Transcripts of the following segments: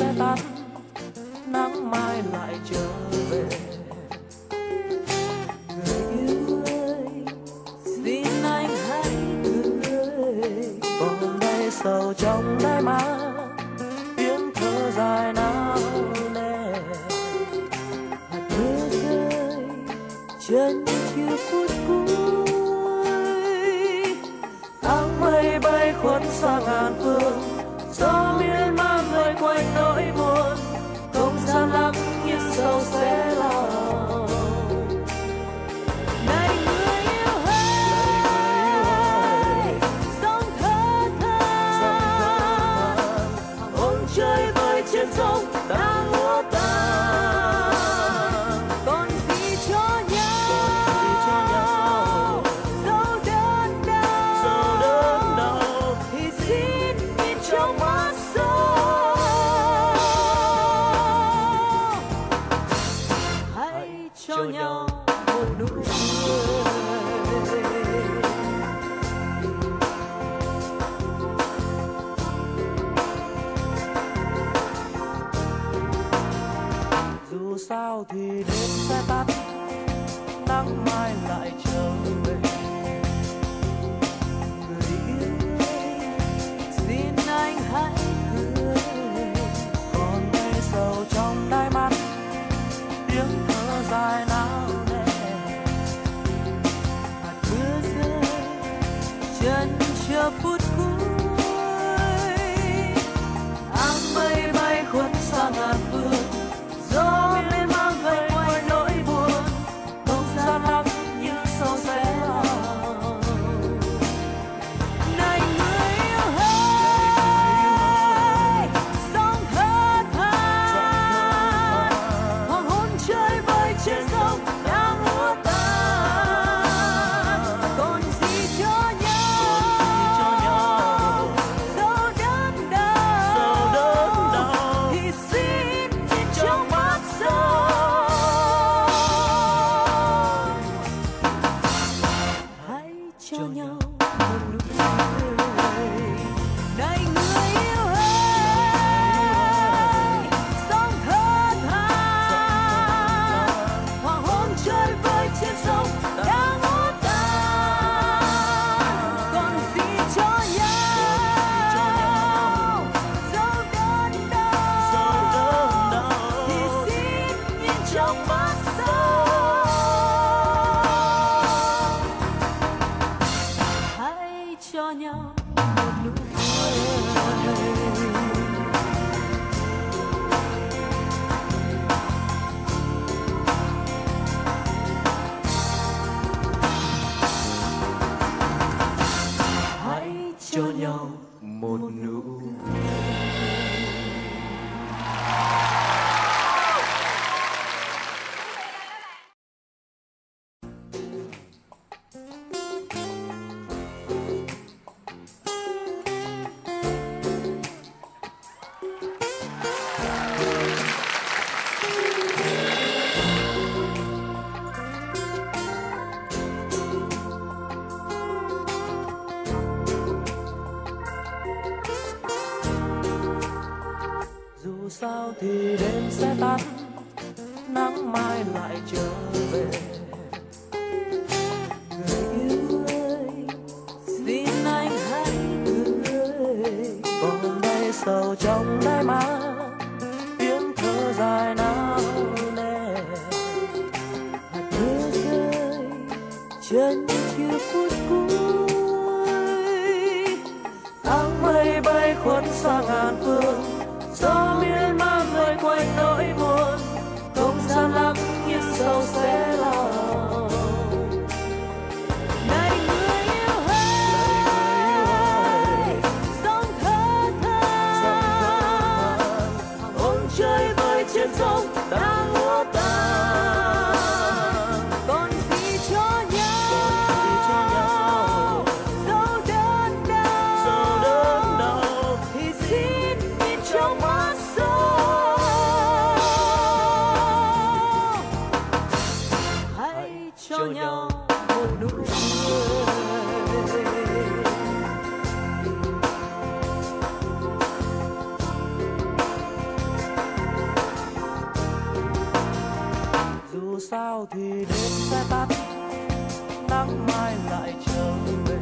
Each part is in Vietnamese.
sẽ tắt nắng mai lại trở về. Người yêu ơi, xin anh hãy cười vòng tay sầu trong đáy mắt tiếng thơ dài nao nề. Hạt mưa rơi trên sao thì đêm sẽ tắt nắng mai lại chờ nhau một nụ cười đây cho nhau. Một nụ cười cho nhau thì đêm sẽ tắt nắng mai lại trở về. Người yêu ơi, xin anh hãy cười còn đây sầu trong đáy mắt tiếng thơ dài nao nề hạt mưa rơi trên những chiếc phút 向前走。Sao thì đêm sẽ tắt nắng mai lại trở về.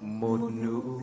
Một nụ